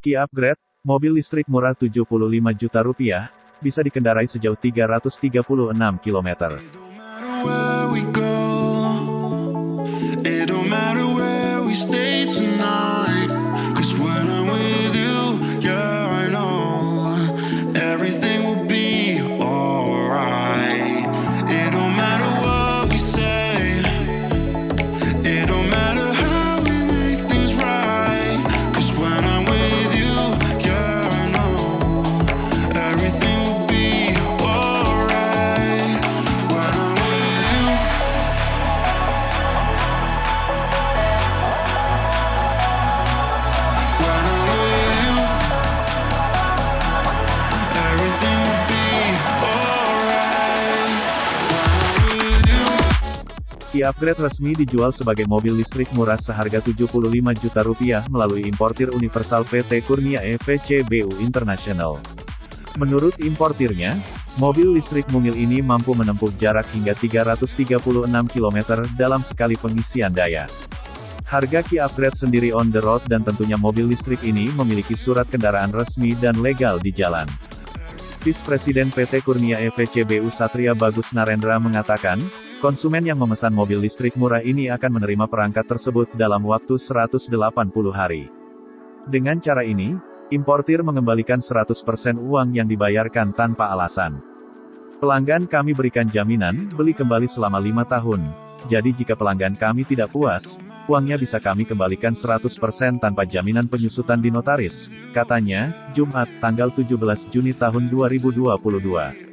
Kia Upgrade, mobil listrik murah 75 juta rupiah, bisa dikendarai sejauh 336 km. Kia Upgrade resmi dijual sebagai mobil listrik murah seharga 75 juta rupiah melalui importir universal PT Kurnia EVCBU International. Menurut importirnya, mobil listrik mungil ini mampu menempuh jarak hingga 336 km dalam sekali pengisian daya. Harga Kia Upgrade sendiri on the road dan tentunya mobil listrik ini memiliki surat kendaraan resmi dan legal di jalan. Vice Presiden PT Kurnia EVCBU Satria Bagus Narendra mengatakan, konsumen yang memesan mobil listrik murah ini akan menerima perangkat tersebut dalam waktu 180 hari. Dengan cara ini, importir mengembalikan 100% uang yang dibayarkan tanpa alasan. Pelanggan kami berikan jaminan, beli kembali selama lima tahun. Jadi jika pelanggan kami tidak puas, uangnya bisa kami kembalikan 100% tanpa jaminan penyusutan di notaris, katanya, Jumat, tanggal 17 Juni tahun 2022.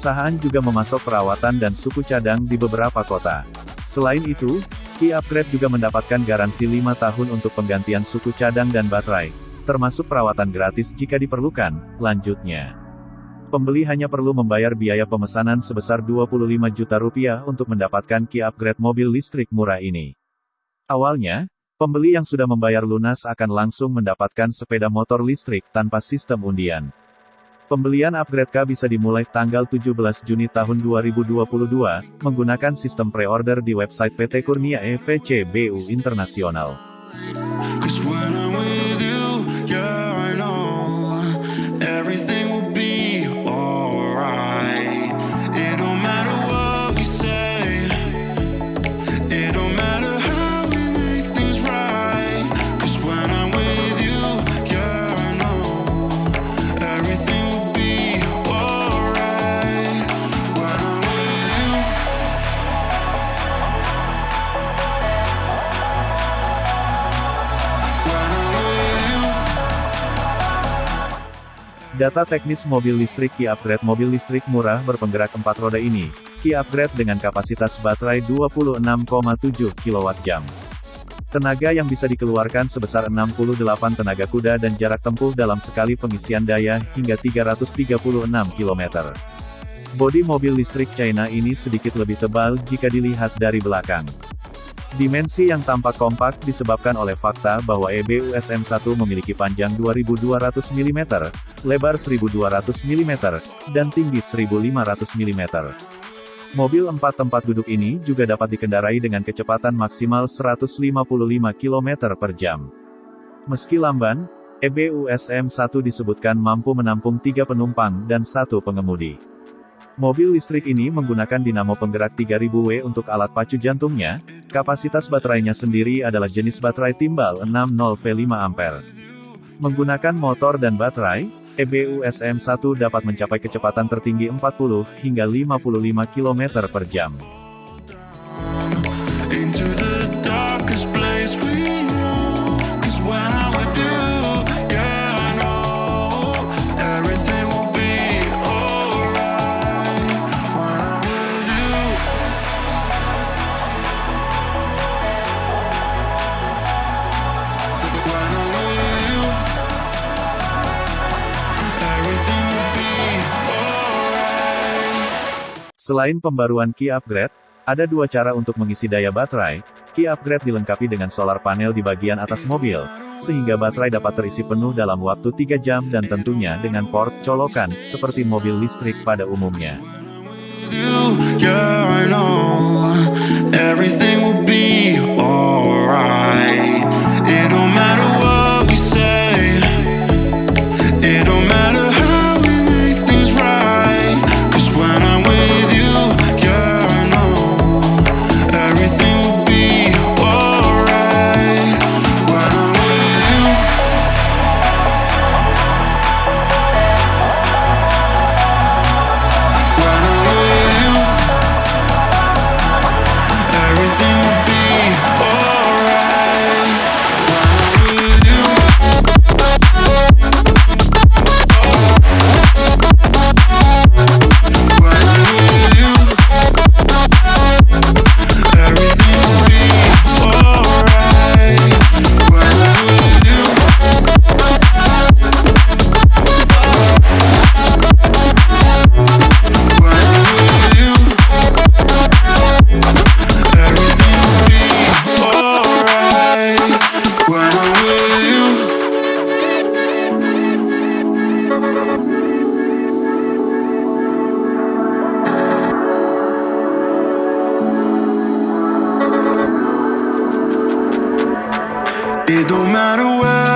Perusahaan juga memasok perawatan dan suku cadang di beberapa kota. Selain itu, Kia Upgrade juga mendapatkan garansi 5 tahun untuk penggantian suku cadang dan baterai, termasuk perawatan gratis jika diperlukan, lanjutnya. Pembeli hanya perlu membayar biaya pemesanan sebesar 25 juta rupiah untuk mendapatkan Kia Upgrade mobil listrik murah ini. Awalnya, pembeli yang sudah membayar lunas akan langsung mendapatkan sepeda motor listrik tanpa sistem undian. Pembelian upgrade K bisa dimulai tanggal 17 Juni tahun 2022, menggunakan sistem pre-order di website PT Kurnia EVCBU Internasional. Data teknis mobil listrik Kia Upgrade mobil listrik murah berpenggerak 4 roda ini, Kia Upgrade dengan kapasitas baterai 26,7 kWh. Tenaga yang bisa dikeluarkan sebesar 68 tenaga kuda dan jarak tempuh dalam sekali pengisian daya hingga 336 km. Bodi mobil listrik China ini sedikit lebih tebal jika dilihat dari belakang. Dimensi yang tampak kompak disebabkan oleh fakta bahwa E EBU SM1 memiliki panjang 2200 mm, lebar 1200 mm, dan tinggi 1500 mm. Mobil empat tempat duduk ini juga dapat dikendarai dengan kecepatan maksimal 155 km per jam. Meski lamban, E EBU SM1 disebutkan mampu menampung tiga penumpang dan satu pengemudi. Mobil listrik ini menggunakan dinamo penggerak 3000W untuk alat pacu jantungnya, kapasitas baterainya sendiri adalah jenis baterai timbal 60V 5A. Menggunakan motor dan baterai, EBU SM1 dapat mencapai kecepatan tertinggi 40 hingga 55 km per jam. Selain pembaruan key upgrade, ada dua cara untuk mengisi daya baterai. Key upgrade dilengkapi dengan solar panel di bagian atas mobil, sehingga baterai dapat terisi penuh dalam waktu 3 jam dan tentunya dengan port colokan, seperti mobil listrik pada umumnya. Yeah, I know. It don't matter where